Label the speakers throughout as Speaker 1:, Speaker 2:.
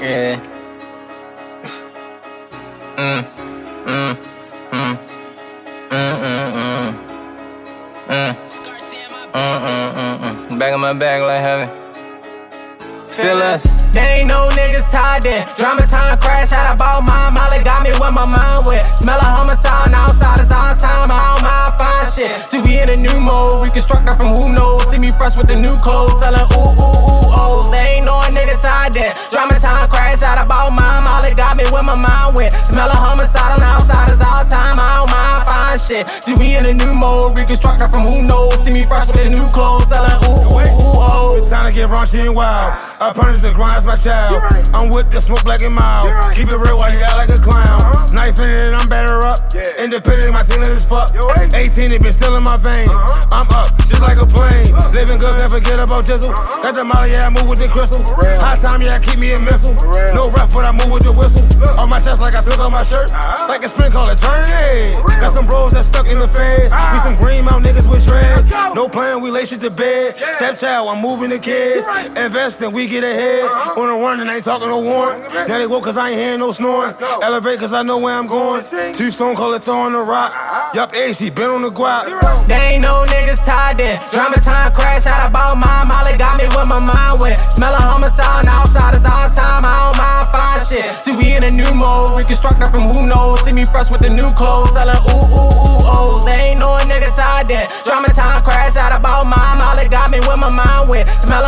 Speaker 1: Yeah. Mm, mm, mm, mm, mm, mm, mm. Mm, mm, mm, mm. Back in my bag like heaven. Feel us.
Speaker 2: They ain't no niggas tied in. Drama time crash out about my Molly got me with my mind wet. Smell a homicide and outsiders all time. I don't mind fine shit. See, we in a new mode. Reconstructor from who knows. See me fresh with the new clothes. Selling ooh, ooh, Molly got me with my mind wet. Smell a homicide and outsiders all time. I don't mind fine shit. See, we in a new mode. Reconstructor from who knows. See me fresh with the new clothes. Selling ooh, ooh, ooh, oh.
Speaker 3: Time to get raunchy and wild. I punish the grind, my child. I'm with the smoke black and mild. Keep it real while you act like a clown. Uh-huh. Knife in it, I'm better up. Yeah. Independent, my team is fuck. 18, it been still in my veins. I'm up, just like a plane. Living good, can't forget about oh, Jizzle. Got the molly, yeah, I move with the crystals. High time, yeah, I keep me a missile. No rap, but I move with the whistle. On my chest, like I took off my shirt. Like a spin, call it turn. Got some bros that stuck in the feds. We some green mount niggas with dread. No plan, we lay shit to bed. Stepchild, I'm moving the kids. Investing, we get ahead. On the run and I ain't talking no warrant. Now they woke cause I ain't hearing no snoring. Elevate cause I know where I'm going. Two stone call it throwing the rock. Yup, AC, been on the guap.
Speaker 2: They ain't no niggas tied in. Drama time crash out about my Molly got me with my mind went. Smell a homicide and outsiders all time. I don't mind fine shit. See, we in a new mode. Reconstructor from who knows. See me fresh with the new clothes. Selling ooh, ooh, ooh, oh. They ain't no niggas tied in. Drama time crash out about my Molly got me with my mind went. Smell a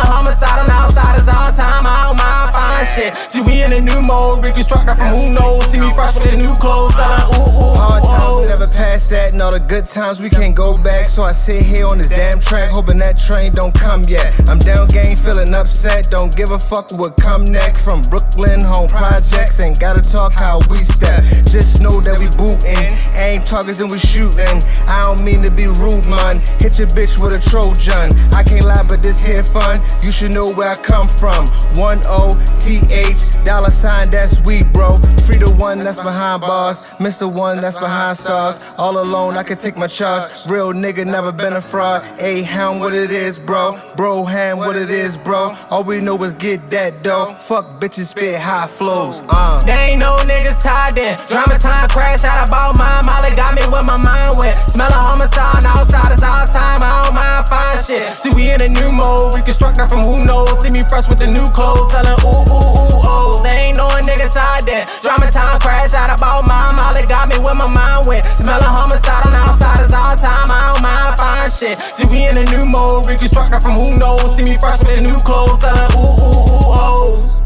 Speaker 2: shit. See, we in a new mode. Reconstructor from who knows. See me fresh with the new clothes. Selling ooh, ooh,
Speaker 4: Hard times, we never past that, and all the good times we can't go back. So I sit here on this damn track, hoping that train don't come yet. I'm down game, feeling upset, don't give a fuck what come next. From Brooklyn, home projects, ain't gotta talk how we step. Just know that we bootin', aim targets and we shootin'. I don't mean to be rude, man. Hit your bitch with a Trojan. I can't lie, but this here fun. You should know where I come from. One O T H, dollar sign, that's we, bro. Free the one that's behind bars, miss the one that's behind stars. All alone, I can take my charge. Real nigga, never been a fraud. A hound, what it is, bro. Bro, hand, what it is, bro. All we know is get that dough. Fuck bitches, spit high flows. Uh.
Speaker 2: They ain't no niggas tied in. Drama time crash out about my Molly got me where my mind went. Smell a homicide shit. See, we in a new mode. Reconstructor from who knows. See me fresh with the new clothes. Selling ooh, ooh, ooh, oh. They ain't no niggas tied in. Drama time crash out about my Molly got me with my mind wet. Smell a homicide and outsiders all time. I don't mind fine shit. See, we in a new mode. Reconstructor from who knows. See me fresh with the new clothes. Selling ooh, ooh, ooh, oh.